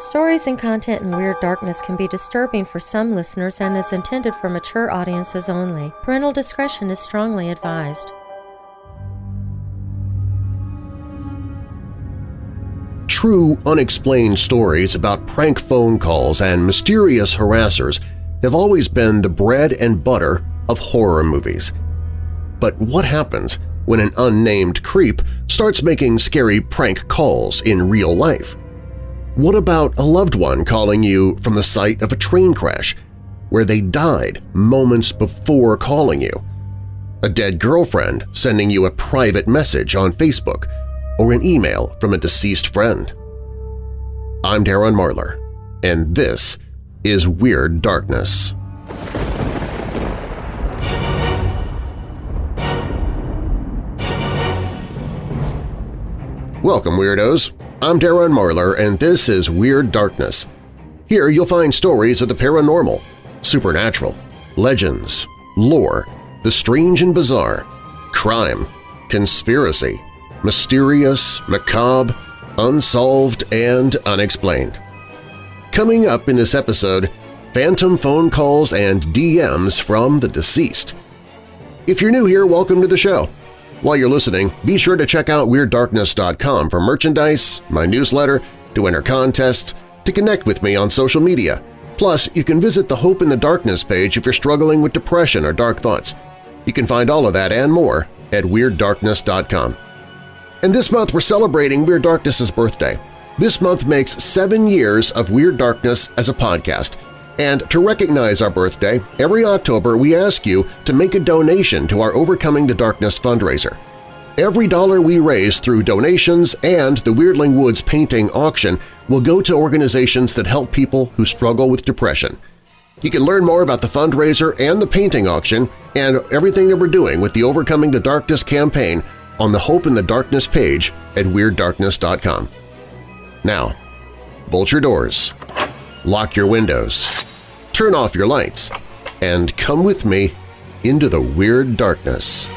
Stories and content in Weird Darkness can be disturbing for some listeners and is intended for mature audiences only. Parental discretion is strongly advised. True, unexplained stories about prank phone calls and mysterious harassers have always been the bread and butter of horror movies. But what happens when an unnamed creep starts making scary prank calls in real life? What about a loved one calling you from the site of a train crash where they died moments before calling you? A dead girlfriend sending you a private message on Facebook or an email from a deceased friend? I'm Darren Marlar, and this is Weird Darkness. Welcome, Weirdos! I'm Darren Marlar, and this is Weird Darkness. Here you'll find stories of the paranormal, supernatural, legends, lore, the strange and bizarre, crime, conspiracy, mysterious, macabre, unsolved, and unexplained. Coming up in this episode, phantom phone calls and DMs from the deceased. If you're new here, welcome to the show. While you're listening, be sure to check out WeirdDarkness.com for merchandise, my newsletter, to enter contests, to connect with me on social media. Plus, you can visit the Hope in the Darkness page if you're struggling with depression or dark thoughts. You can find all of that and more at WeirdDarkness.com. And this month we're celebrating Weird Darkness's birthday. This month makes seven years of Weird Darkness as a podcast – and to recognize our birthday, every October we ask you to make a donation to our Overcoming the Darkness fundraiser. Every dollar we raise through donations and the Weirdling Woods painting auction will go to organizations that help people who struggle with depression. You can learn more about the fundraiser and the painting auction and everything that we're doing with the Overcoming the Darkness campaign on the Hope in the Darkness page at WeirdDarkness.com. Now, bolt your doors, lock your windows, turn off your lights, and come with me into the Weird Darkness.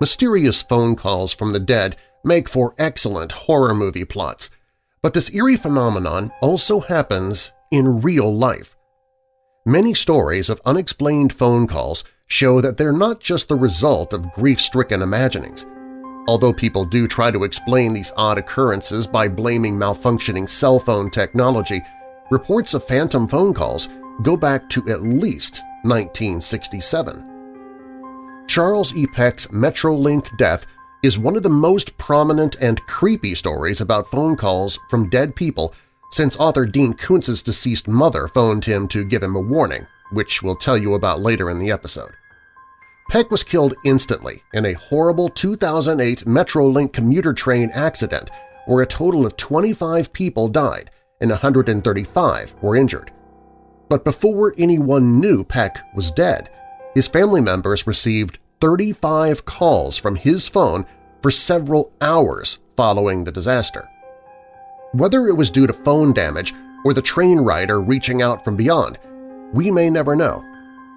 Mysterious phone calls from the dead make for excellent horror movie plots, but this eerie phenomenon also happens in real life. Many stories of unexplained phone calls show that they're not just the result of grief-stricken imaginings. Although people do try to explain these odd occurrences by blaming malfunctioning cell phone technology, reports of phantom phone calls go back to at least 1967. Charles E. Peck's Metrolink death is one of the most prominent and creepy stories about phone calls from dead people since author Dean Koontz's deceased mother phoned him to give him a warning, which we'll tell you about later in the episode. Peck was killed instantly in a horrible 2008 Metrolink commuter train accident where a total of 25 people died and 135 were injured. But before anyone knew Peck was dead, his family members received 35 calls from his phone for several hours following the disaster. Whether it was due to phone damage or the train rider reaching out from beyond, we may never know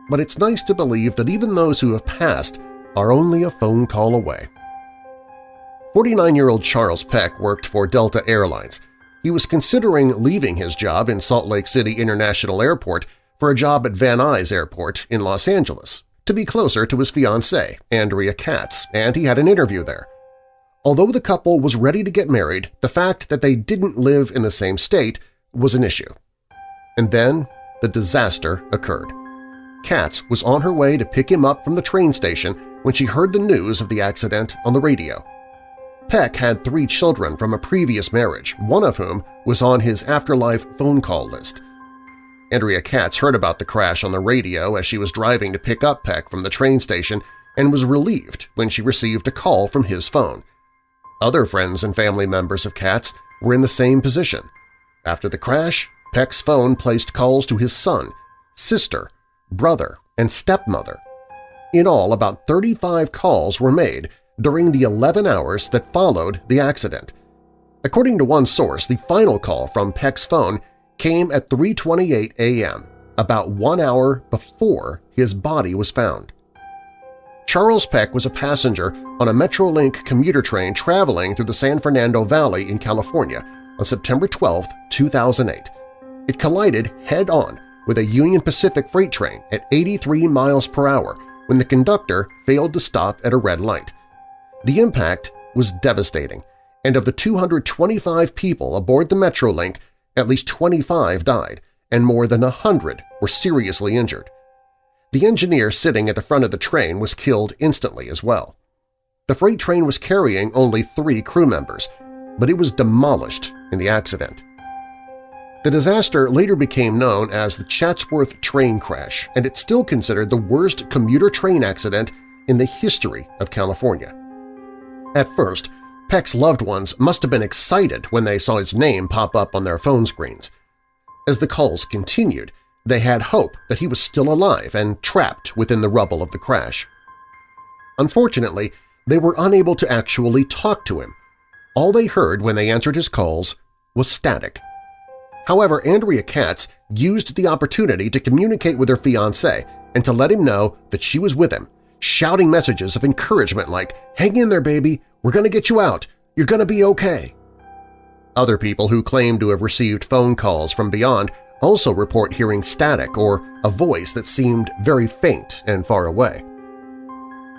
but it's nice to believe that even those who have passed are only a phone call away. 49-year-old Charles Peck worked for Delta Airlines. He was considering leaving his job in Salt Lake City International Airport for a job at Van Nuys Airport in Los Angeles to be closer to his fiancée, Andrea Katz, and he had an interview there. Although the couple was ready to get married, the fact that they didn't live in the same state was an issue. And then the disaster occurred. Katz was on her way to pick him up from the train station when she heard the news of the accident on the radio. Peck had three children from a previous marriage, one of whom was on his afterlife phone call list. Andrea Katz heard about the crash on the radio as she was driving to pick up Peck from the train station and was relieved when she received a call from his phone. Other friends and family members of Katz were in the same position. After the crash, Peck's phone placed calls to his son, sister, brother, and stepmother. In all, about 35 calls were made during the 11 hours that followed the accident. According to one source, the final call from Peck's phone came at 3.28 a.m., about one hour before his body was found. Charles Peck was a passenger on a Metrolink commuter train traveling through the San Fernando Valley in California on September 12, 2008. It collided head-on with a Union Pacific freight train at 83 miles per hour when the conductor failed to stop at a red light. The impact was devastating, and of the 225 people aboard the Metrolink, at least 25 died, and more than 100 were seriously injured. The engineer sitting at the front of the train was killed instantly as well. The freight train was carrying only three crew members, but it was demolished in the accident. The disaster later became known as the Chatsworth train crash, and it's still considered the worst commuter train accident in the history of California. At first, Peck's loved ones must have been excited when they saw his name pop up on their phone screens. As the calls continued, they had hope that he was still alive and trapped within the rubble of the crash. Unfortunately, they were unable to actually talk to him. All they heard when they answered his calls was static. However, Andrea Katz used the opportunity to communicate with her fiancé and to let him know that she was with him, shouting messages of encouragement like, "'Hang in there, baby! We're going to get you out! You're going to be okay!' Other people who claim to have received phone calls from beyond also report hearing static or a voice that seemed very faint and far away.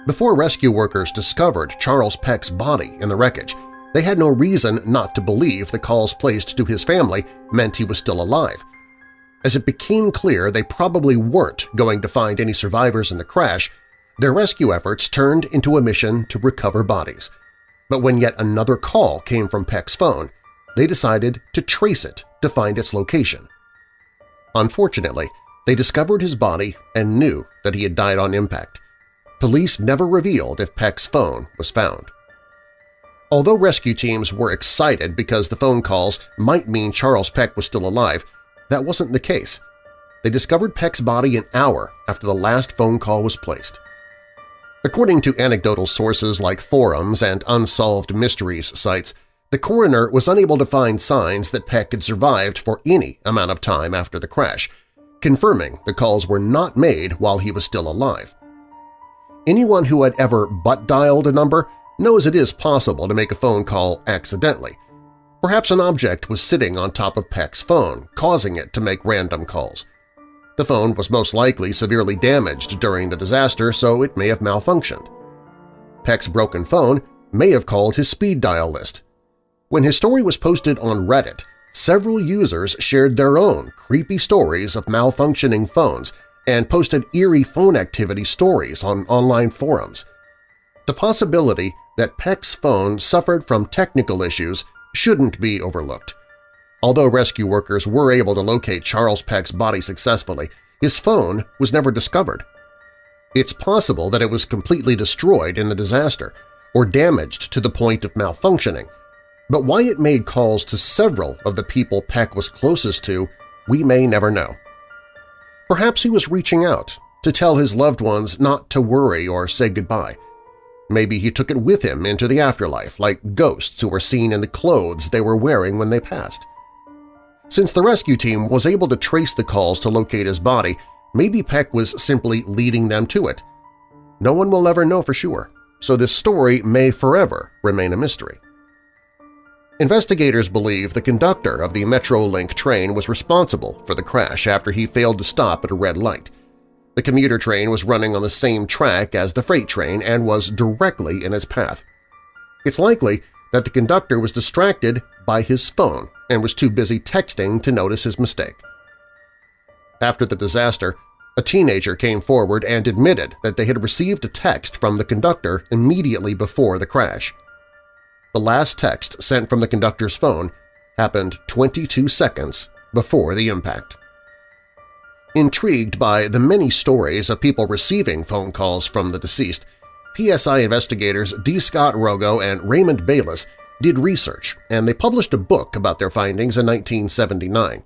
Before rescue workers discovered Charles Peck's body in the wreckage, they had no reason not to believe the calls placed to his family meant he was still alive. As it became clear they probably weren't going to find any survivors in the crash, their rescue efforts turned into a mission to recover bodies. But when yet another call came from Peck's phone, they decided to trace it to find its location. Unfortunately, they discovered his body and knew that he had died on impact. Police never revealed if Peck's phone was found. Although rescue teams were excited because the phone calls might mean Charles Peck was still alive, that wasn't the case. They discovered Peck's body an hour after the last phone call was placed. According to anecdotal sources like forums and Unsolved Mysteries sites, the coroner was unable to find signs that Peck had survived for any amount of time after the crash, confirming the calls were not made while he was still alive. Anyone who had ever butt-dialed a number knows it is possible to make a phone call accidentally. Perhaps an object was sitting on top of Peck's phone, causing it to make random calls. The phone was most likely severely damaged during the disaster, so it may have malfunctioned. Peck's broken phone may have called his speed dial list, when his story was posted on Reddit, several users shared their own creepy stories of malfunctioning phones and posted eerie phone activity stories on online forums. The possibility that Peck's phone suffered from technical issues shouldn't be overlooked. Although rescue workers were able to locate Charles Peck's body successfully, his phone was never discovered. It's possible that it was completely destroyed in the disaster or damaged to the point of malfunctioning, but why it made calls to several of the people Peck was closest to, we may never know. Perhaps he was reaching out to tell his loved ones not to worry or say goodbye. Maybe he took it with him into the afterlife like ghosts who were seen in the clothes they were wearing when they passed. Since the rescue team was able to trace the calls to locate his body, maybe Peck was simply leading them to it. No one will ever know for sure, so this story may forever remain a mystery. Investigators believe the conductor of the Metrolink train was responsible for the crash after he failed to stop at a red light. The commuter train was running on the same track as the freight train and was directly in its path. It's likely that the conductor was distracted by his phone and was too busy texting to notice his mistake. After the disaster, a teenager came forward and admitted that they had received a text from the conductor immediately before the crash. The last text sent from the conductor's phone happened 22 seconds before the impact. Intrigued by the many stories of people receiving phone calls from the deceased, PSI investigators D. Scott Rogo and Raymond Bayless did research, and they published a book about their findings in 1979.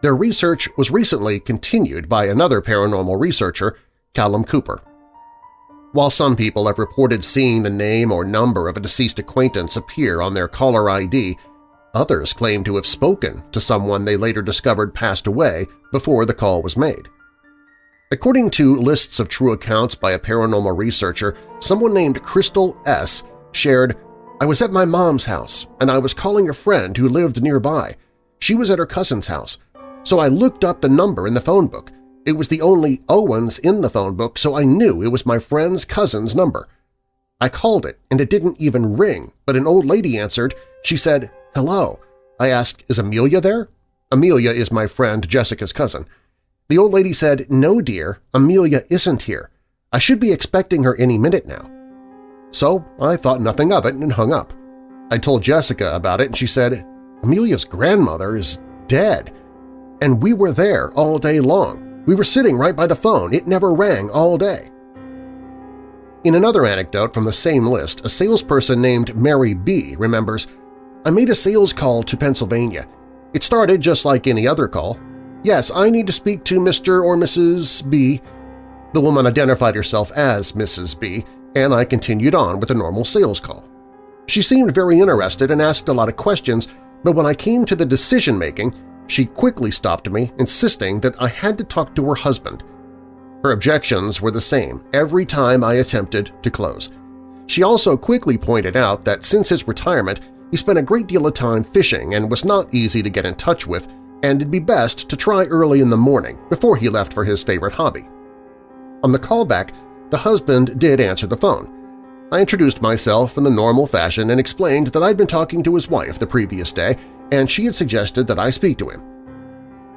Their research was recently continued by another paranormal researcher, Callum Cooper. While some people have reported seeing the name or number of a deceased acquaintance appear on their caller ID, others claim to have spoken to someone they later discovered passed away before the call was made. According to lists of true accounts by a paranormal researcher, someone named Crystal S. shared, I was at my mom's house, and I was calling a friend who lived nearby. She was at her cousin's house. So I looked up the number in the phone book. It was the only Owens in the phone book, so I knew it was my friend's cousin's number. I called it, and it didn't even ring, but an old lady answered. She said, hello. I asked, is Amelia there? Amelia is my friend Jessica's cousin. The old lady said, no, dear, Amelia isn't here. I should be expecting her any minute now. So I thought nothing of it and hung up. I told Jessica about it and she said, Amelia's grandmother is dead. And we were there all day long. We were sitting right by the phone. It never rang all day. In another anecdote from the same list, a salesperson named Mary B. remembers, I made a sales call to Pennsylvania. It started just like any other call. Yes, I need to speak to Mr. or Mrs. B. The woman identified herself as Mrs. B, and I continued on with a normal sales call. She seemed very interested and asked a lot of questions, but when I came to the decision-making, she quickly stopped me, insisting that I had to talk to her husband. Her objections were the same every time I attempted to close. She also quickly pointed out that since his retirement, he spent a great deal of time fishing and was not easy to get in touch with, and it'd be best to try early in the morning before he left for his favorite hobby. On the callback, the husband did answer the phone. I introduced myself in the normal fashion and explained that I'd been talking to his wife the previous day and she had suggested that I speak to him.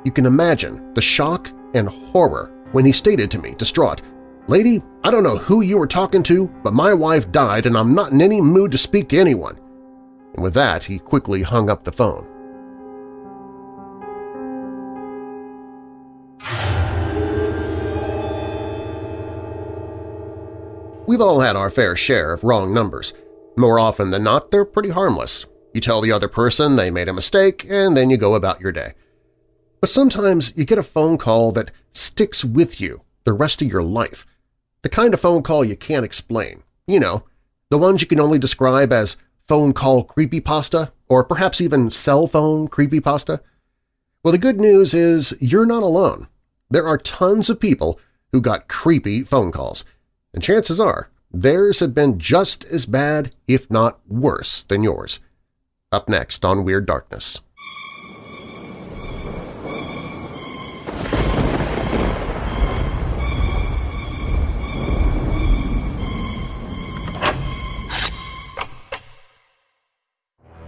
You can imagine the shock and horror when he stated to me, distraught, Lady, I don't know who you were talking to, but my wife died and I'm not in any mood to speak to anyone. And with that, he quickly hung up the phone. We've all had our fair share of wrong numbers. More often than not, they're pretty harmless. You tell the other person they made a mistake, and then you go about your day. But sometimes you get a phone call that sticks with you the rest of your life. The kind of phone call you can't explain. You know, the ones you can only describe as phone call creepypasta or perhaps even cell phone creepypasta. Well, the good news is you're not alone. There are tons of people who got creepy phone calls, and chances are theirs have been just as bad, if not worse, than yours. Up next on Weird Darkness.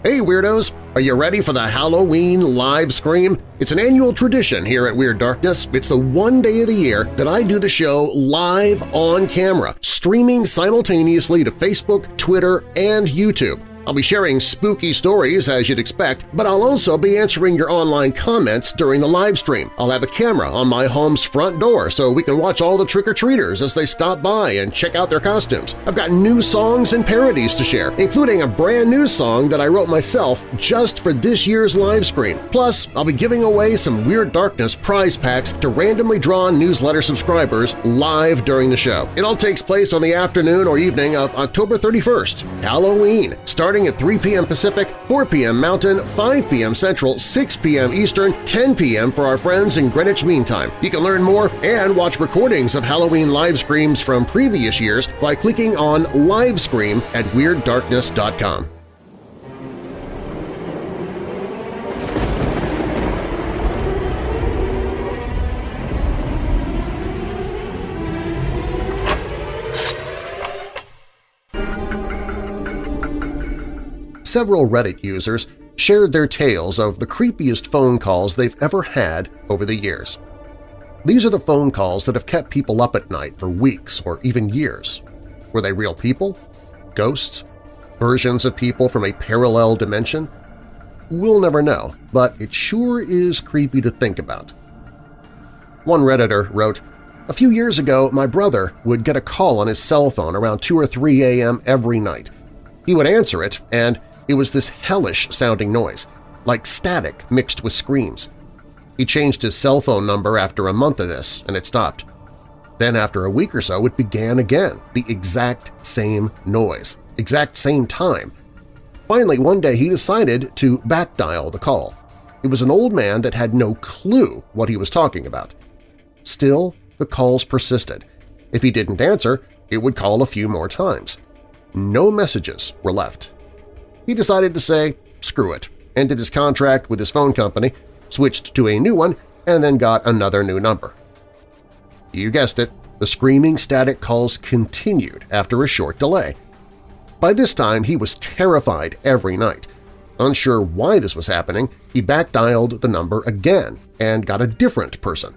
Hey Weirdos! Are you ready for the Halloween live scream? It's an annual tradition here at Weird Darkness. It's the one day of the year that I do the show live on camera, streaming simultaneously to Facebook, Twitter, and YouTube. I'll be sharing spooky stories as you'd expect, but I'll also be answering your online comments during the live stream. I'll have a camera on my home's front door so we can watch all the trick-or-treaters as they stop by and check out their costumes. I've got new songs and parodies to share, including a brand new song that I wrote myself just for this year's live stream. Plus, I'll be giving away some Weird Darkness prize packs to randomly drawn newsletter subscribers live during the show. It all takes place on the afternoon or evening of October 31st, Halloween, starting starting at 3 p.m. Pacific, 4 p.m. Mountain, 5 p.m. Central, 6 p.m. Eastern, 10 p.m. for our friends in Greenwich Mean Time. You can learn more and watch recordings of Halloween live screams from previous years by clicking on Livescream at WeirdDarkness.com. several Reddit users shared their tales of the creepiest phone calls they've ever had over the years. These are the phone calls that have kept people up at night for weeks or even years. Were they real people? Ghosts? Versions of people from a parallel dimension? We'll never know, but it sure is creepy to think about. One Redditor wrote, A few years ago, my brother would get a call on his cell phone around 2 or 3 a.m. every night. He would answer it, and it was this hellish-sounding noise, like static mixed with screams. He changed his cell phone number after a month of this, and it stopped. Then after a week or so, it began again, the exact same noise, exact same time. Finally, one day he decided to backdial the call. It was an old man that had no clue what he was talking about. Still, the calls persisted. If he didn't answer, it would call a few more times. No messages were left. He decided to say, screw it, ended his contract with his phone company, switched to a new one, and then got another new number. You guessed it, the screaming static calls continued after a short delay. By this time, he was terrified every night. Unsure why this was happening, he back-dialed the number again and got a different person.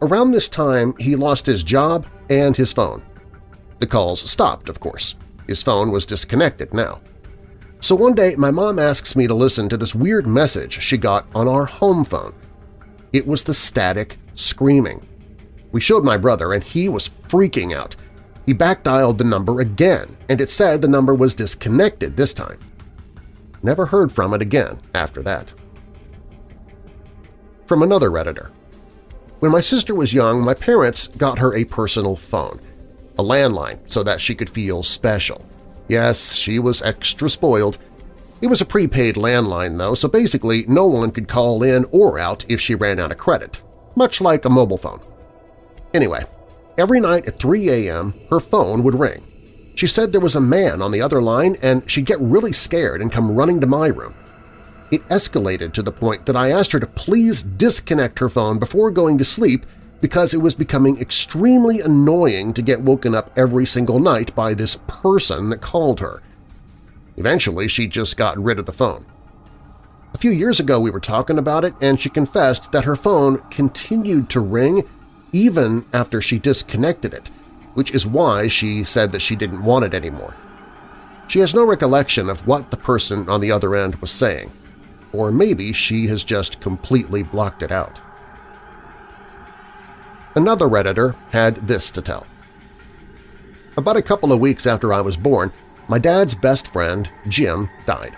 Around this time, he lost his job and his phone. The calls stopped, of course. His phone was disconnected now. So one day my mom asks me to listen to this weird message she got on our home phone. It was the static screaming. We showed my brother and he was freaking out. He back-dialed the number again, and it said the number was disconnected this time. Never heard from it again after that. From another Redditor. When my sister was young, my parents got her a personal phone, a landline so that she could feel special. Yes, she was extra spoiled. It was a prepaid landline, though, so basically no one could call in or out if she ran out of credit, much like a mobile phone. Anyway, every night at 3 a.m. her phone would ring. She said there was a man on the other line and she'd get really scared and come running to my room. It escalated to the point that I asked her to please disconnect her phone before going to sleep because it was becoming extremely annoying to get woken up every single night by this person that called her. Eventually, she just got rid of the phone. A few years ago we were talking about it and she confessed that her phone continued to ring even after she disconnected it, which is why she said that she didn't want it anymore. She has no recollection of what the person on the other end was saying, or maybe she has just completely blocked it out. Another Redditor had this to tell. About a couple of weeks after I was born, my dad's best friend, Jim, died.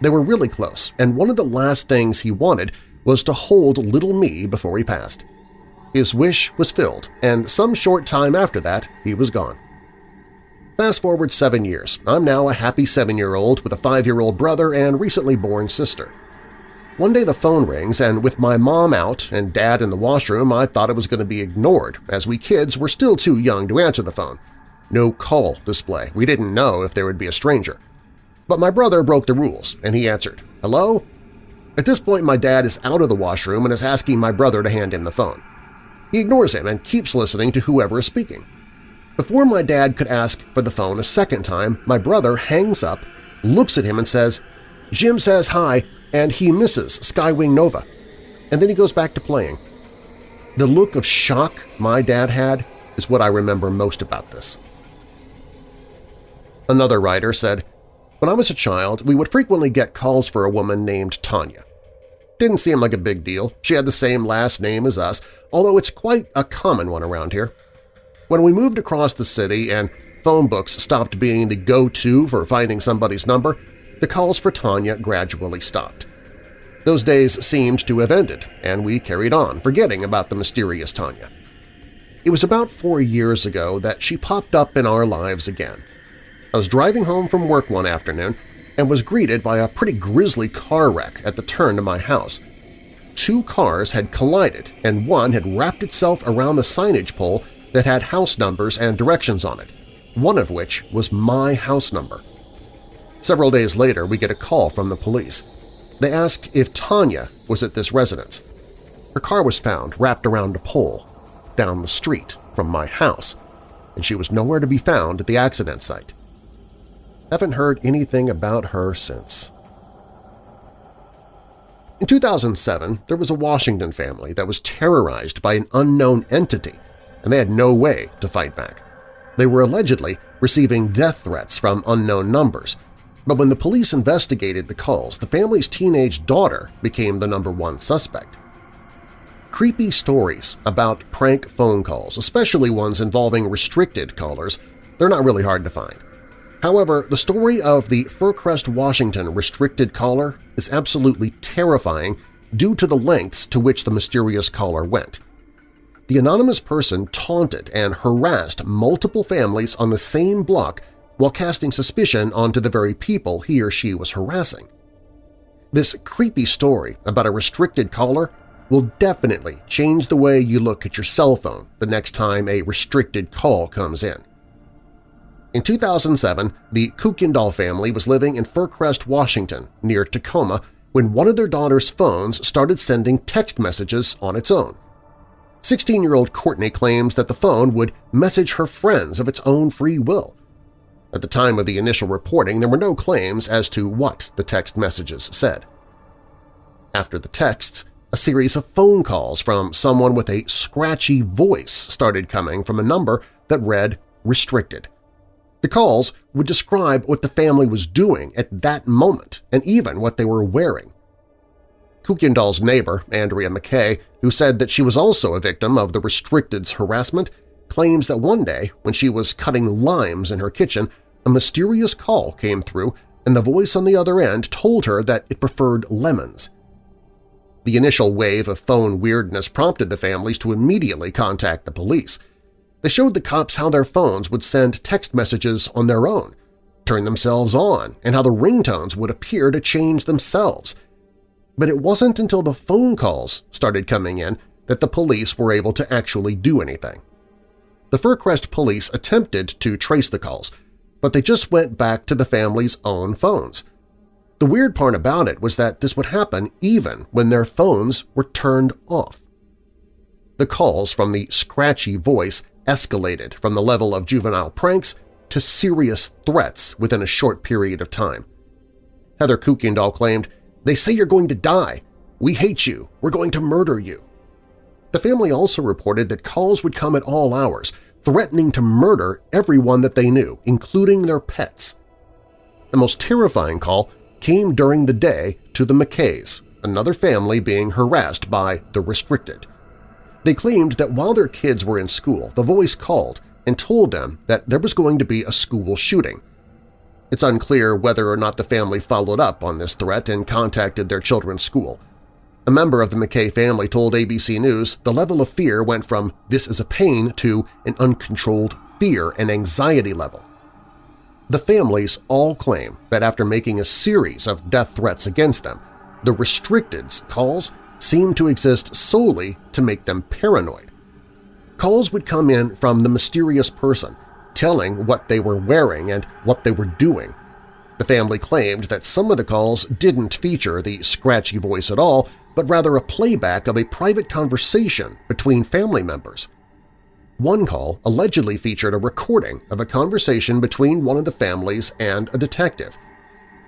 They were really close, and one of the last things he wanted was to hold little me before he passed. His wish was filled, and some short time after that he was gone. Fast forward seven years, I'm now a happy seven-year-old with a five-year-old brother and recently born sister. One day the phone rings, and with my mom out and dad in the washroom, I thought it was going to be ignored, as we kids were still too young to answer the phone. No call display. We didn't know if there would be a stranger. But my brother broke the rules, and he answered, Hello? At this point, my dad is out of the washroom and is asking my brother to hand him the phone. He ignores him and keeps listening to whoever is speaking. Before my dad could ask for the phone a second time, my brother hangs up, looks at him and says, Jim says hi, and he misses Skywing Nova. And then he goes back to playing. The look of shock my dad had is what I remember most about this. Another writer said, When I was a child, we would frequently get calls for a woman named Tanya. Didn't seem like a big deal. She had the same last name as us, although it's quite a common one around here. When we moved across the city and phone books stopped being the go-to for finding somebody's number, the calls for Tanya gradually stopped. Those days seemed to have ended, and we carried on, forgetting about the mysterious Tanya. It was about four years ago that she popped up in our lives again. I was driving home from work one afternoon and was greeted by a pretty grisly car wreck at the turn to my house. Two cars had collided and one had wrapped itself around the signage pole that had house numbers and directions on it, one of which was my house number. Several days later, we get a call from the police. They asked if Tanya was at this residence. Her car was found wrapped around a pole down the street from my house, and she was nowhere to be found at the accident site. Haven't heard anything about her since. In 2007, there was a Washington family that was terrorized by an unknown entity, and they had no way to fight back. They were allegedly receiving death threats from unknown numbers, but when the police investigated the calls, the family's teenage daughter became the number one suspect. Creepy stories about prank phone calls, especially ones involving restricted callers, they're not really hard to find. However, the story of the Fircrest, Washington restricted caller is absolutely terrifying due to the lengths to which the mysterious caller went. The anonymous person taunted and harassed multiple families on the same block while casting suspicion onto the very people he or she was harassing. This creepy story about a restricted caller will definitely change the way you look at your cell phone the next time a restricted call comes in. In 2007, the Kuykendall family was living in Fircrest, Washington, near Tacoma, when one of their daughter's phones started sending text messages on its own. 16-year-old Courtney claims that the phone would message her friends of its own free will. At the time of the initial reporting, there were no claims as to what the text messages said. After the texts, a series of phone calls from someone with a scratchy voice started coming from a number that read restricted. The calls would describe what the family was doing at that moment and even what they were wearing. Kuykendall's neighbor, Andrea McKay, who said that she was also a victim of the restricted's harassment, claims that one day, when she was cutting limes in her kitchen, a mysterious call came through and the voice on the other end told her that it preferred lemons. The initial wave of phone weirdness prompted the families to immediately contact the police – they showed the cops how their phones would send text messages on their own, turn themselves on, and how the ringtones would appear to change themselves. But it wasn't until the phone calls started coming in that the police were able to actually do anything. The Fircrest police attempted to trace the calls, but they just went back to the family's own phones. The weird part about it was that this would happen even when their phones were turned off. The calls from the scratchy voice escalated from the level of juvenile pranks to serious threats within a short period of time. Heather Kuykendall claimed, They say you're going to die. We hate you. We're going to murder you. The family also reported that calls would come at all hours, threatening to murder everyone that they knew, including their pets. The most terrifying call came during the day to the McKays, another family being harassed by the restricted. They claimed that while their kids were in school, the voice called and told them that there was going to be a school shooting. It's unclear whether or not the family followed up on this threat and contacted their children's school. A member of the McKay family told ABC News the level of fear went from this is a pain to an uncontrolled fear and anxiety level. The families all claim that after making a series of death threats against them, the restricted's calls seemed to exist solely to make them paranoid. Calls would come in from the mysterious person, telling what they were wearing and what they were doing. The family claimed that some of the calls didn't feature the scratchy voice at all, but rather a playback of a private conversation between family members. One call allegedly featured a recording of a conversation between one of the families and a detective –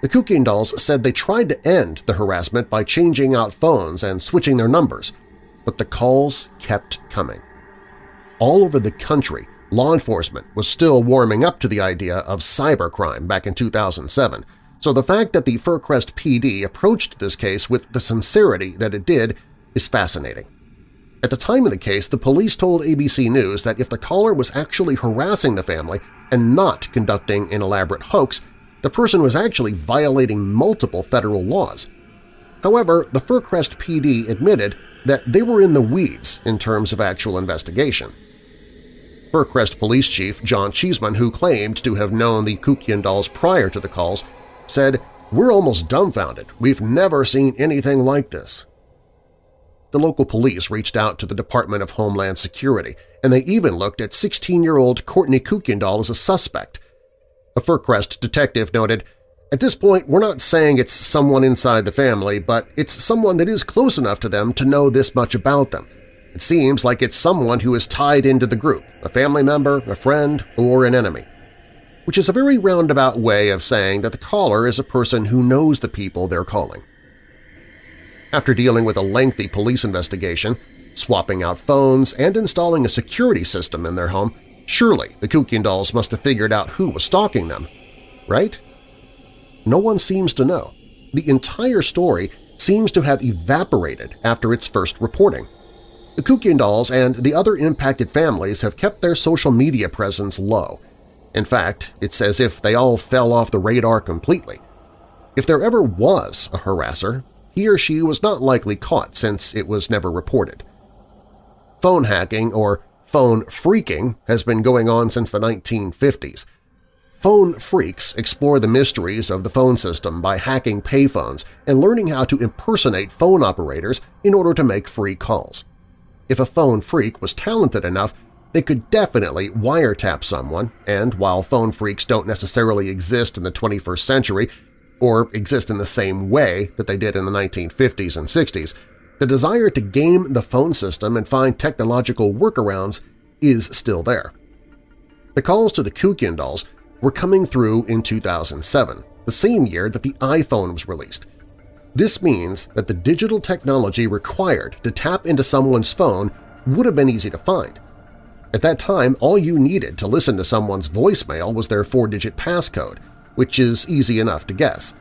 the Kuykendalls said they tried to end the harassment by changing out phones and switching their numbers, but the calls kept coming. All over the country, law enforcement was still warming up to the idea of cybercrime back in 2007, so the fact that the Fircrest PD approached this case with the sincerity that it did is fascinating. At the time of the case, the police told ABC News that if the caller was actually harassing the family and not conducting an elaborate hoax, the person was actually violating multiple federal laws. However, the Fircrest PD admitted that they were in the weeds in terms of actual investigation. Fircrest Police Chief John Cheeseman, who claimed to have known the Kuykendalls prior to the calls, said, We're almost dumbfounded. We've never seen anything like this. The local police reached out to the Department of Homeland Security, and they even looked at 16-year-old Courtney Kuykendall as a suspect, a Fircrest detective noted, At this point, we're not saying it's someone inside the family, but it's someone that is close enough to them to know this much about them. It seems like it's someone who is tied into the group, a family member, a friend, or an enemy. Which is a very roundabout way of saying that the caller is a person who knows the people they're calling. After dealing with a lengthy police investigation, swapping out phones, and installing a security system in their home, Surely the Kuykendalls must have figured out who was stalking them, right? No one seems to know. The entire story seems to have evaporated after its first reporting. The Kuykendalls and the other impacted families have kept their social media presence low. In fact, it's as if they all fell off the radar completely. If there ever was a harasser, he or she was not likely caught since it was never reported. Phone hacking or Phone phreaking has been going on since the 1950s. Phone freaks explore the mysteries of the phone system by hacking payphones and learning how to impersonate phone operators in order to make free calls. If a phone freak was talented enough, they could definitely wiretap someone, and while phone freaks don't necessarily exist in the 21st century or exist in the same way that they did in the 1950s and 60s, the desire to game the phone system and find technological workarounds is still there. The calls to the Kuykendalls were coming through in 2007, the same year that the iPhone was released. This means that the digital technology required to tap into someone's phone would have been easy to find. At that time, all you needed to listen to someone's voicemail was their four-digit passcode, which is easy enough to guess.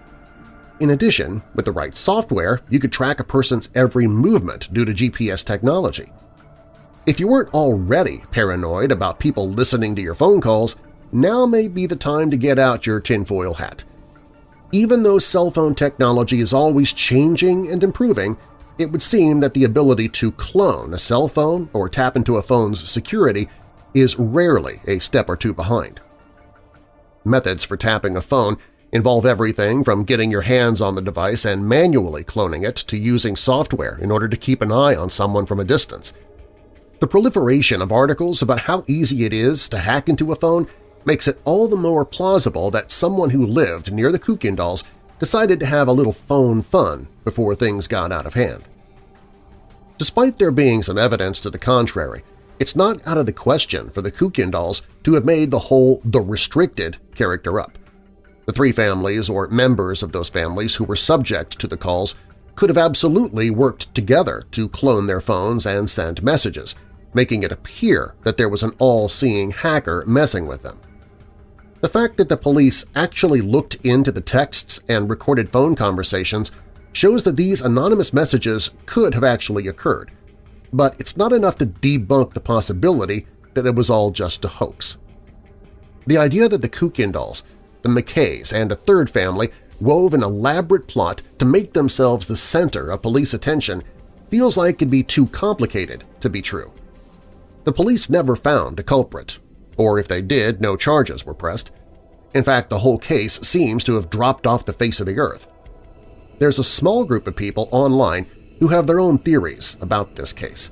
In addition, with the right software, you could track a person's every movement due to GPS technology. If you weren't already paranoid about people listening to your phone calls, now may be the time to get out your tinfoil hat. Even though cell phone technology is always changing and improving, it would seem that the ability to clone a cell phone or tap into a phone's security is rarely a step or two behind. Methods for tapping a phone involve everything from getting your hands on the device and manually cloning it to using software in order to keep an eye on someone from a distance. The proliferation of articles about how easy it is to hack into a phone makes it all the more plausible that someone who lived near the Kuykendalls decided to have a little phone fun before things got out of hand. Despite there being some evidence to the contrary, it's not out of the question for the Kuykendalls to have made the whole the restricted character up. The three families or members of those families who were subject to the calls could have absolutely worked together to clone their phones and send messages, making it appear that there was an all-seeing hacker messing with them. The fact that the police actually looked into the texts and recorded phone conversations shows that these anonymous messages could have actually occurred, but it's not enough to debunk the possibility that it was all just a hoax. The idea that the Kuykendalls, the McKays, and a third family wove an elaborate plot to make themselves the center of police attention feels like it'd be too complicated to be true. The police never found a culprit, or if they did, no charges were pressed. In fact, the whole case seems to have dropped off the face of the earth. There's a small group of people online who have their own theories about this case.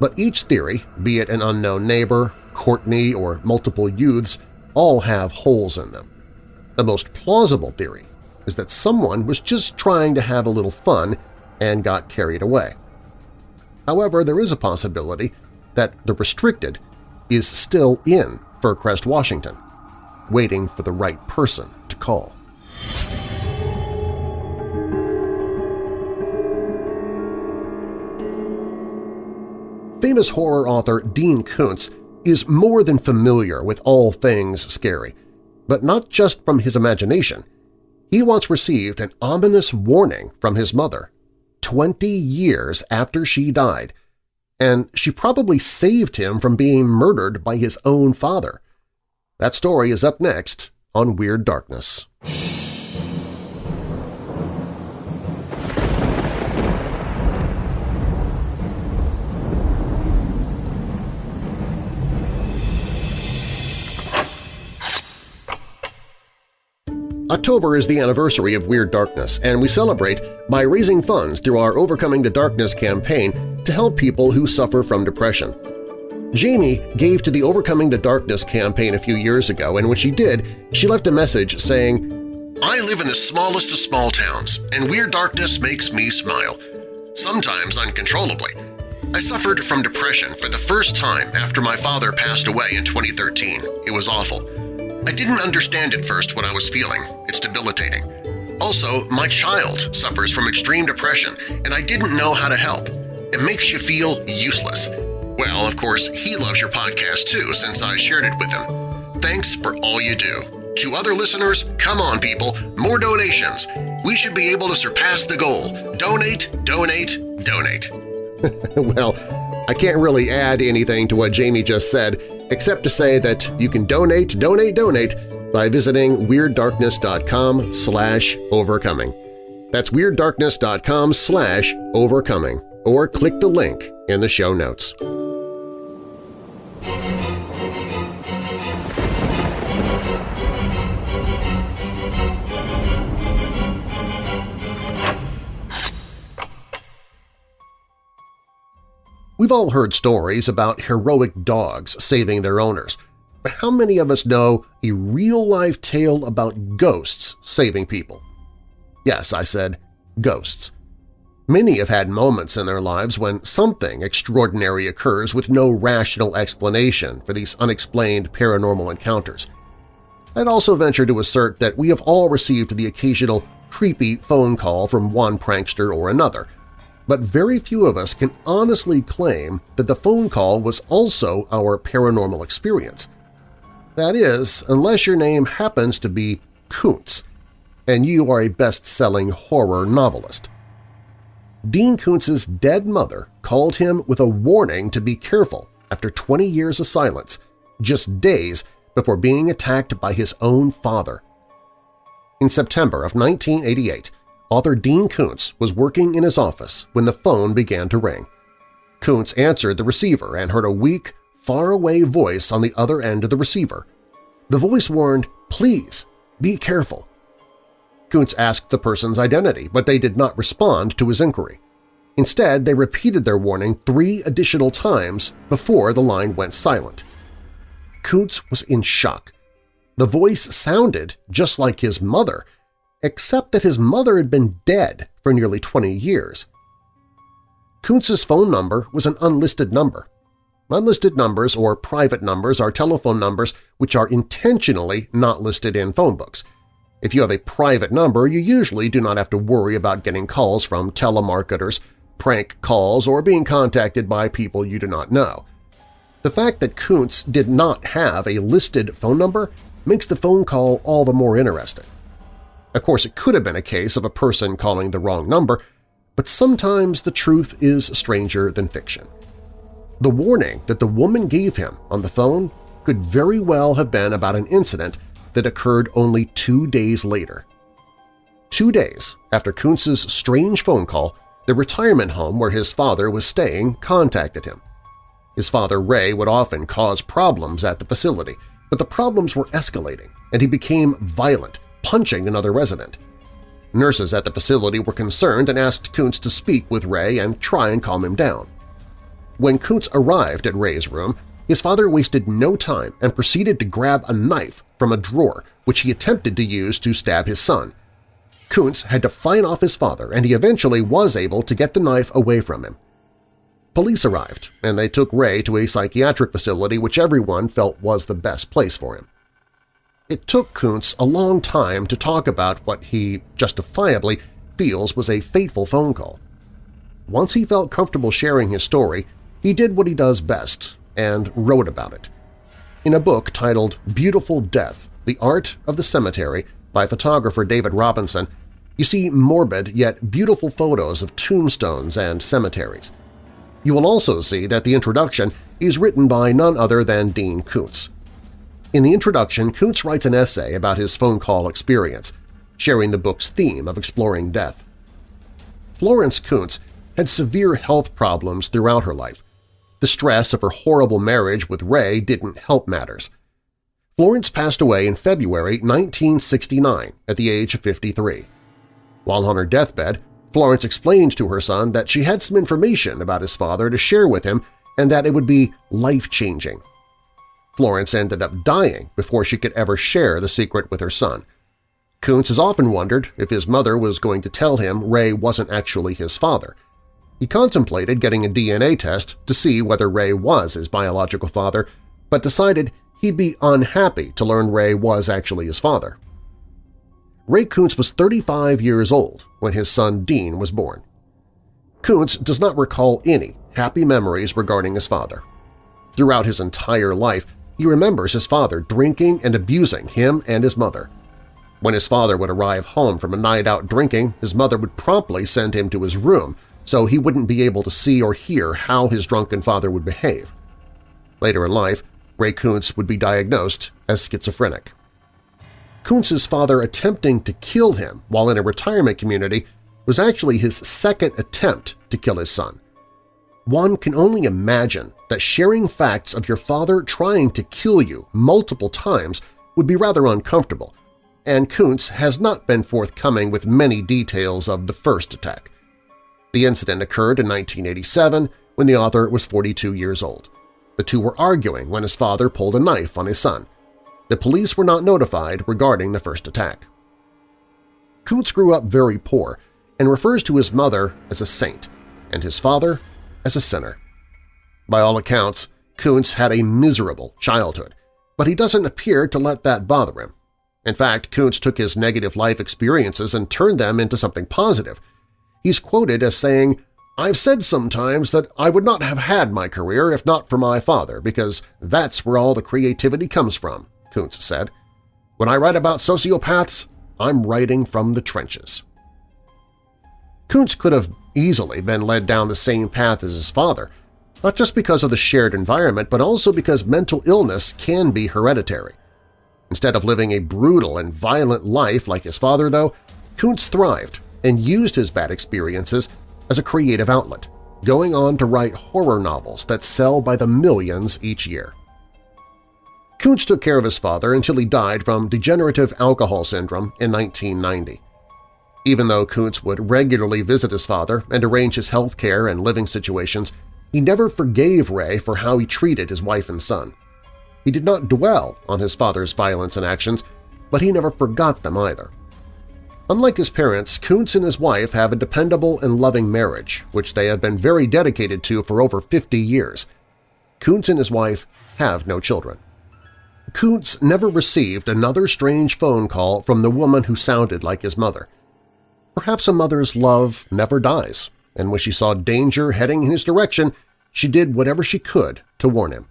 But each theory, be it an unknown neighbor, Courtney, or multiple youths, all have holes in them. The most plausible theory is that someone was just trying to have a little fun and got carried away. However, there is a possibility that the restricted is still in Fircrest, Washington, waiting for the right person to call. Famous horror author Dean Koontz is more than familiar with all things scary, but not just from his imagination. He once received an ominous warning from his mother 20 years after she died and she probably saved him from being murdered by his own father. That story is up next on Weird Darkness. October is the anniversary of Weird Darkness, and we celebrate by raising funds through our Overcoming the Darkness campaign to help people who suffer from depression. Jamie gave to the Overcoming the Darkness campaign a few years ago, and when she did, she left a message saying, I live in the smallest of small towns, and Weird Darkness makes me smile, sometimes uncontrollably. I suffered from depression for the first time after my father passed away in 2013. It was awful. I didn't understand at first what I was feeling. It's debilitating. Also, my child suffers from extreme depression, and I didn't know how to help. It makes you feel useless. Well, of course, he loves your podcast too since I shared it with him. Thanks for all you do. To other listeners, come on people, more donations. We should be able to surpass the goal. Donate, donate, donate. well, I can't really add anything to what Jamie just said, except to say that you can donate, donate, donate by visiting WeirdDarkness.com slash overcoming. That's WeirdDarkness.com slash overcoming, or click the link in the show notes. We've all heard stories about heroic dogs saving their owners, but how many of us know a real-life tale about ghosts saving people? Yes, I said, ghosts. Many have had moments in their lives when something extraordinary occurs with no rational explanation for these unexplained paranormal encounters. I'd also venture to assert that we have all received the occasional creepy phone call from one prankster or another, but very few of us can honestly claim that the phone call was also our paranormal experience. That is, unless your name happens to be Koontz, and you are a best-selling horror novelist. Dean Koontz's dead mother called him with a warning to be careful after 20 years of silence, just days before being attacked by his own father. In September of 1988, author Dean Koontz was working in his office when the phone began to ring. Koontz answered the receiver and heard a weak, faraway voice on the other end of the receiver. The voice warned, please, be careful. Koontz asked the person's identity, but they did not respond to his inquiry. Instead, they repeated their warning three additional times before the line went silent. Koontz was in shock. The voice sounded just like his mother, except that his mother had been dead for nearly 20 years. Koontz's phone number was an unlisted number. Unlisted numbers or private numbers are telephone numbers which are intentionally not listed in phone books. If you have a private number, you usually do not have to worry about getting calls from telemarketers, prank calls, or being contacted by people you do not know. The fact that Koontz did not have a listed phone number makes the phone call all the more interesting. Of course, it could have been a case of a person calling the wrong number, but sometimes the truth is stranger than fiction. The warning that the woman gave him on the phone could very well have been about an incident that occurred only two days later. Two days after Koontz's strange phone call, the retirement home where his father was staying contacted him. His father, Ray, would often cause problems at the facility, but the problems were escalating, and he became violent, punching another resident. Nurses at the facility were concerned and asked Koontz to speak with Ray and try and calm him down. When Koontz arrived at Ray's room, his father wasted no time and proceeded to grab a knife from a drawer which he attempted to use to stab his son. Koontz had to fight off his father, and he eventually was able to get the knife away from him. Police arrived, and they took Ray to a psychiatric facility which everyone felt was the best place for him. It took Koontz a long time to talk about what he, justifiably, feels was a fateful phone call. Once he felt comfortable sharing his story, he did what he does best and wrote about it. In a book titled Beautiful Death – The Art of the Cemetery by photographer David Robinson, you see morbid yet beautiful photos of tombstones and cemeteries. You will also see that the introduction is written by none other than Dean Koontz. In the introduction, Koontz writes an essay about his phone call experience, sharing the book's theme of exploring death. Florence Koontz had severe health problems throughout her life. The stress of her horrible marriage with Ray didn't help matters. Florence passed away in February 1969 at the age of 53. While on her deathbed, Florence explained to her son that she had some information about his father to share with him and that it would be life-changing. Florence ended up dying before she could ever share the secret with her son. Koontz has often wondered if his mother was going to tell him Ray wasn't actually his father. He contemplated getting a DNA test to see whether Ray was his biological father, but decided he'd be unhappy to learn Ray was actually his father. Ray Koontz was 35 years old when his son Dean was born. Koontz does not recall any happy memories regarding his father. Throughout his entire life, he remembers his father drinking and abusing him and his mother. When his father would arrive home from a night out drinking, his mother would promptly send him to his room so he wouldn't be able to see or hear how his drunken father would behave. Later in life, Ray Koontz would be diagnosed as schizophrenic. Koontz's father attempting to kill him while in a retirement community was actually his second attempt to kill his son. One can only imagine that sharing facts of your father trying to kill you multiple times would be rather uncomfortable, and Kuntz has not been forthcoming with many details of the first attack. The incident occurred in 1987 when the author was 42 years old. The two were arguing when his father pulled a knife on his son. The police were not notified regarding the first attack. Koontz grew up very poor and refers to his mother as a saint and his father as a sinner. By all accounts, Koontz had a miserable childhood, but he doesn't appear to let that bother him. In fact, Koontz took his negative life experiences and turned them into something positive. He's quoted as saying, I've said sometimes that I would not have had my career if not for my father, because that's where all the creativity comes from, Koontz said. When I write about sociopaths, I'm writing from the trenches. Koontz could have easily been led down the same path as his father, not just because of the shared environment, but also because mental illness can be hereditary. Instead of living a brutal and violent life like his father, though, Koontz thrived and used his bad experiences as a creative outlet, going on to write horror novels that sell by the millions each year. Koontz took care of his father until he died from degenerative alcohol syndrome in 1990. Even though Koontz would regularly visit his father and arrange his health care and living situations, he never forgave Ray for how he treated his wife and son. He did not dwell on his father's violence and actions, but he never forgot them either. Unlike his parents, Koontz and his wife have a dependable and loving marriage, which they have been very dedicated to for over 50 years. Koontz and his wife have no children. Koontz never received another strange phone call from the woman who sounded like his mother. Perhaps a mother's love never dies, and when she saw danger heading in his direction, she did whatever she could to warn him.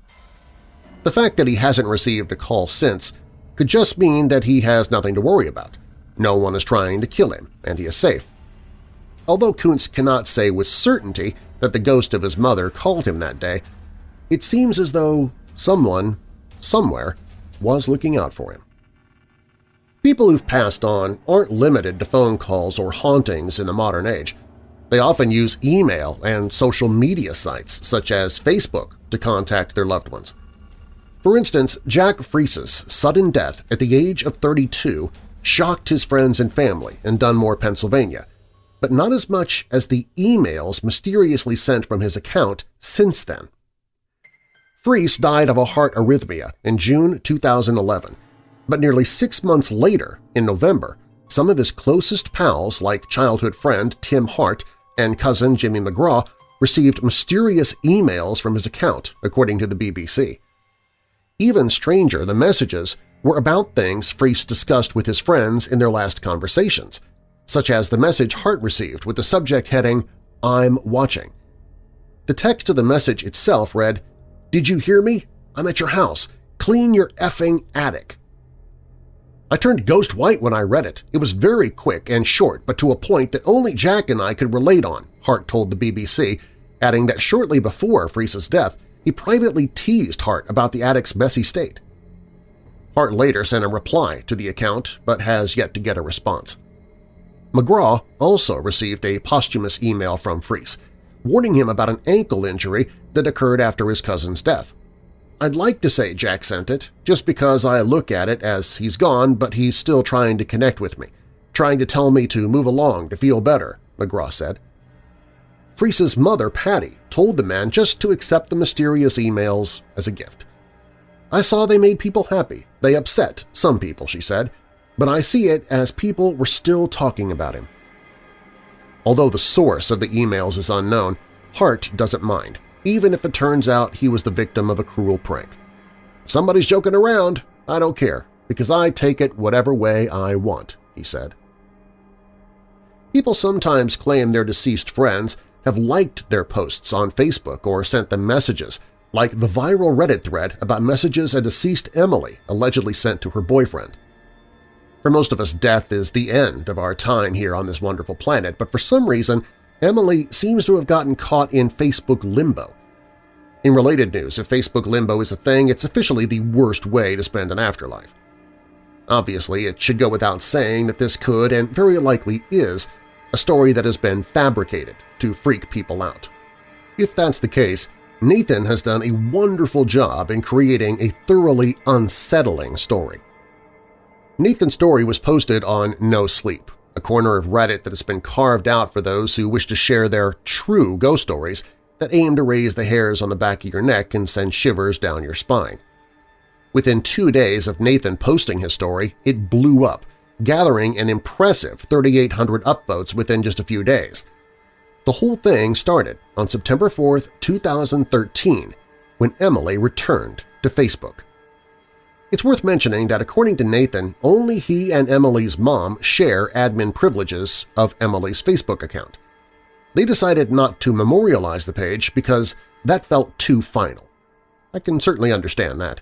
The fact that he hasn't received a call since could just mean that he has nothing to worry about. No one is trying to kill him, and he is safe. Although Koontz cannot say with certainty that the ghost of his mother called him that day, it seems as though someone, somewhere, was looking out for him. People who've passed on aren't limited to phone calls or hauntings in the modern age. They often use email and social media sites such as Facebook to contact their loved ones. For instance, Jack Freese's sudden death at the age of 32 shocked his friends and family in Dunmore, Pennsylvania, but not as much as the emails mysteriously sent from his account since then. Freese died of a heart arrhythmia in June 2011, but nearly six months later, in November, some of his closest pals like childhood friend Tim Hart and cousin Jimmy McGraw received mysterious emails from his account, according to the BBC. Even stranger, the messages were about things Freese discussed with his friends in their last conversations, such as the message Hart received with the subject heading, I'm watching. The text of the message itself read, Did you hear me? I'm at your house. Clean your effing attic. I turned ghost white when I read it. It was very quick and short, but to a point that only Jack and I could relate on, Hart told the BBC, adding that shortly before Freese's death, he privately teased Hart about the attic's messy state. Hart later sent a reply to the account, but has yet to get a response. McGraw also received a posthumous email from Freese, warning him about an ankle injury that occurred after his cousin's death. I'd like to say Jack sent it, just because I look at it as he's gone but he's still trying to connect with me, trying to tell me to move along to feel better, McGraw said. Freese's mother, Patty, told the man just to accept the mysterious emails as a gift. I saw they made people happy. They upset some people, she said, but I see it as people were still talking about him. Although the source of the emails is unknown, Hart doesn't mind even if it turns out he was the victim of a cruel prank. If somebody's joking around, I don't care, because I take it whatever way I want, he said. People sometimes claim their deceased friends have liked their posts on Facebook or sent them messages, like the viral Reddit thread about messages a deceased Emily allegedly sent to her boyfriend. For most of us, death is the end of our time here on this wonderful planet, but for some reason Emily seems to have gotten caught in Facebook limbo. In related news, if Facebook limbo is a thing, it's officially the worst way to spend an afterlife. Obviously, it should go without saying that this could, and very likely is, a story that has been fabricated to freak people out. If that's the case, Nathan has done a wonderful job in creating a thoroughly unsettling story. Nathan's story was posted on No Sleep, a corner of Reddit that has been carved out for those who wish to share their true ghost stories that aim to raise the hairs on the back of your neck and send shivers down your spine. Within two days of Nathan posting his story, it blew up, gathering an impressive 3,800 upvotes within just a few days. The whole thing started on September 4, 2013, when Emily returned to Facebook. It's worth mentioning that according to Nathan, only he and Emily's mom share admin privileges of Emily's Facebook account. They decided not to memorialize the page because that felt too final. I can certainly understand that.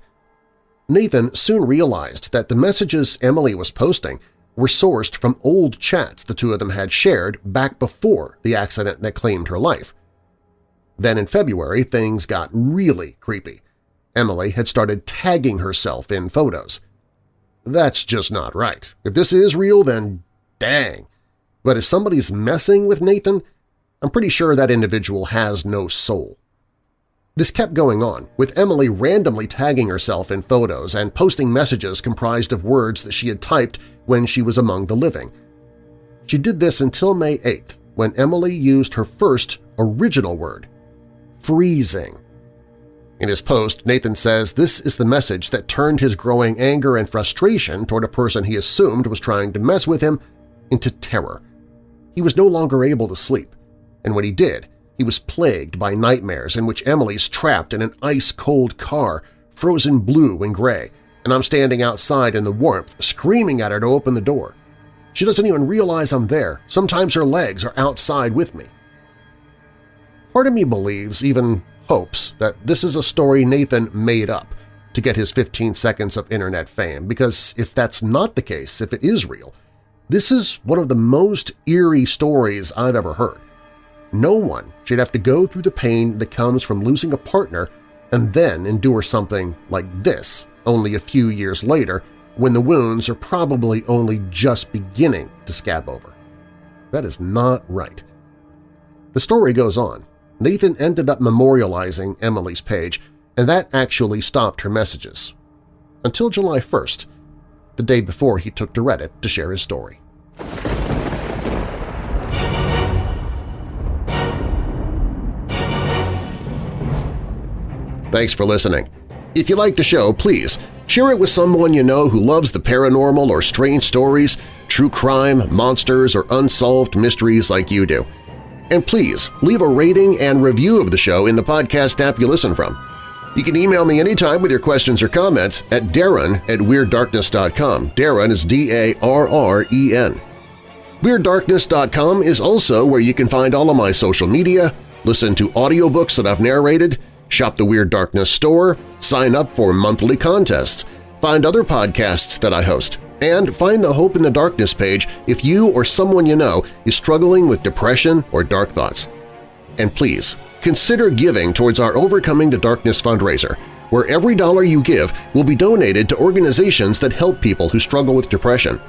Nathan soon realized that the messages Emily was posting were sourced from old chats the two of them had shared back before the accident that claimed her life. Then in February, things got really creepy. Emily had started tagging herself in photos. That's just not right. If this is real, then dang. But if somebody's messing with Nathan, I'm pretty sure that individual has no soul. This kept going on, with Emily randomly tagging herself in photos and posting messages comprised of words that she had typed when she was among the living. She did this until May 8th, when Emily used her first original word, freezing. In his post, Nathan says this is the message that turned his growing anger and frustration toward a person he assumed was trying to mess with him into terror. He was no longer able to sleep, and when he did, he was plagued by nightmares in which Emily's trapped in an ice-cold car, frozen blue and gray, and I'm standing outside in the warmth, screaming at her to open the door. She doesn't even realize I'm there. Sometimes her legs are outside with me. Part of me believes, even hopes, that this is a story Nathan made up to get his 15 seconds of internet fame, because if that's not the case, if it is real, this is one of the most eerie stories I've ever heard. No one should have to go through the pain that comes from losing a partner and then endure something like this only a few years later when the wounds are probably only just beginning to scab over. That is not right. The story goes on. Nathan ended up memorializing Emily's page, and that actually stopped her messages. Until July 1st, the day before he took to Reddit to share his story. Thanks for listening. If you like the show, please share it with someone you know who loves the paranormal or strange stories, true crime, monsters, or unsolved mysteries like you do. And please leave a rating and review of the show in the podcast app you listen from. You can email me anytime with your questions or comments at darren at WeirdDarkness.com. Darren is D-A-R-R-E-N. WeirdDarkness.com is also where you can find all of my social media, listen to audiobooks that I've narrated, Shop the Weird Darkness store, sign up for monthly contests, find other podcasts that I host, and find the Hope in the Darkness page if you or someone you know is struggling with depression or dark thoughts. And please, consider giving towards our Overcoming the Darkness fundraiser, where every dollar you give will be donated to organizations that help people who struggle with depression.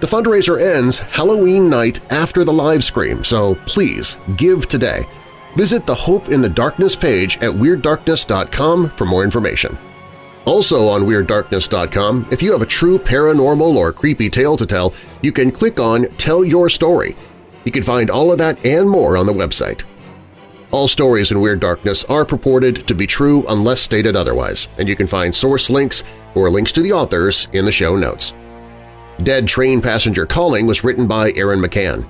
The fundraiser ends Halloween night after the live stream, so please give today – Visit the Hope in the Darkness page at WeirdDarkness.com for more information. Also on WeirdDarkness.com, if you have a true paranormal or creepy tale to tell, you can click on Tell Your Story. You can find all of that and more on the website. All stories in Weird Darkness are purported to be true unless stated otherwise, and you can find source links or links to the authors in the show notes. Dead Train Passenger Calling was written by Aaron McCann.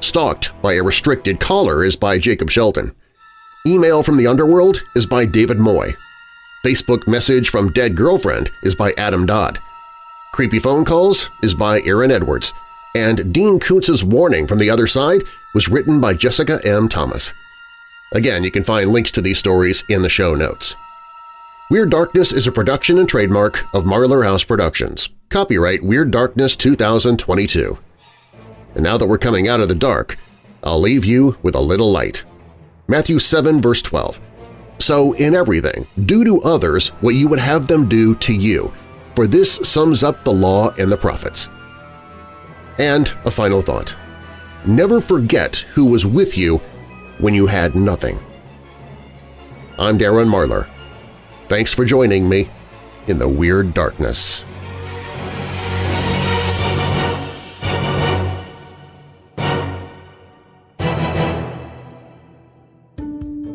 Stalked by a Restricted Caller is by Jacob Shelton. Email from the Underworld is by David Moy. Facebook Message from Dead Girlfriend is by Adam Dodd. Creepy Phone Calls is by Aaron Edwards. And Dean Koontz's Warning from the Other Side was written by Jessica M. Thomas. Again, you can find links to these stories in the show notes. Weird Darkness is a production and trademark of Marlar House Productions. Copyright Weird Darkness 2022. And now that we're coming out of the dark, I'll leave you with a little light. Matthew 7 verse 12. So in everything, do to others what you would have them do to you, for this sums up the law and the prophets. And a final thought. Never forget who was with you when you had nothing. I'm Darren Marlar. Thanks for joining me in the Weird Darkness.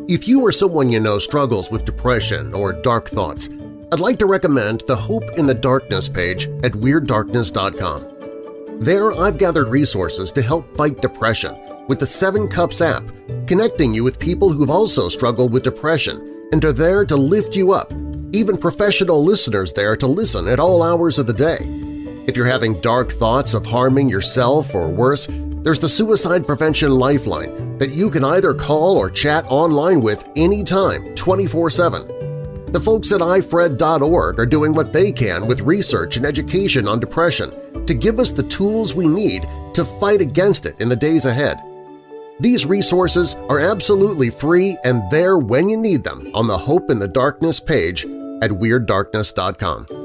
If you or someone you know struggles with depression or dark thoughts, I'd like to recommend the Hope in the Darkness page at WeirdDarkness.com. There I've gathered resources to help fight depression with the Seven Cups app, connecting you with people who've also struggled with depression and are there to lift you up, even professional listeners there to listen at all hours of the day. If you're having dark thoughts of harming yourself or worse, there's the Suicide Prevention Lifeline that you can either call or chat online with anytime 24-7. The folks at ifred.org are doing what they can with research and education on depression to give us the tools we need to fight against it in the days ahead. These resources are absolutely free and there when you need them on the Hope in the Darkness page at WeirdDarkness.com.